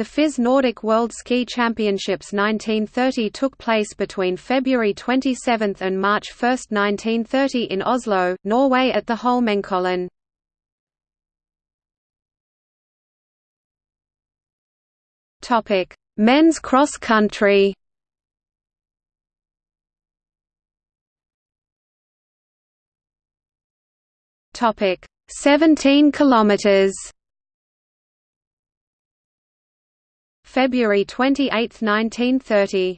The FIS Nordic World Ski Championships 1930 took place between February 27 and March 1, 1930 in Oslo, Norway at the Holmenkollen. Men's cross country. Topic: 17 kilometers. February 28, 1930.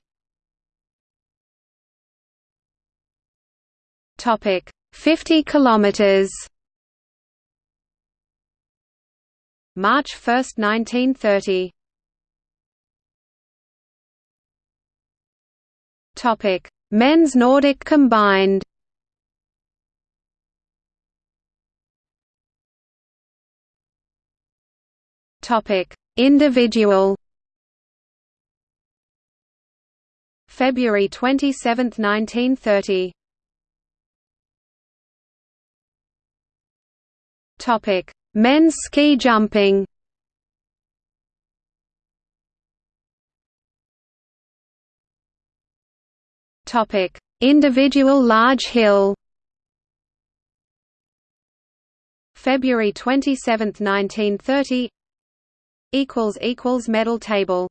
Topic: 50 kilometers. March 1, 1930. Topic: Men's Nordic combined. Topic: Individual. February 27, 1930. Topic: Men's ski jumping. Topic: Individual large hill. February 27, 1930. Equals equals medal table.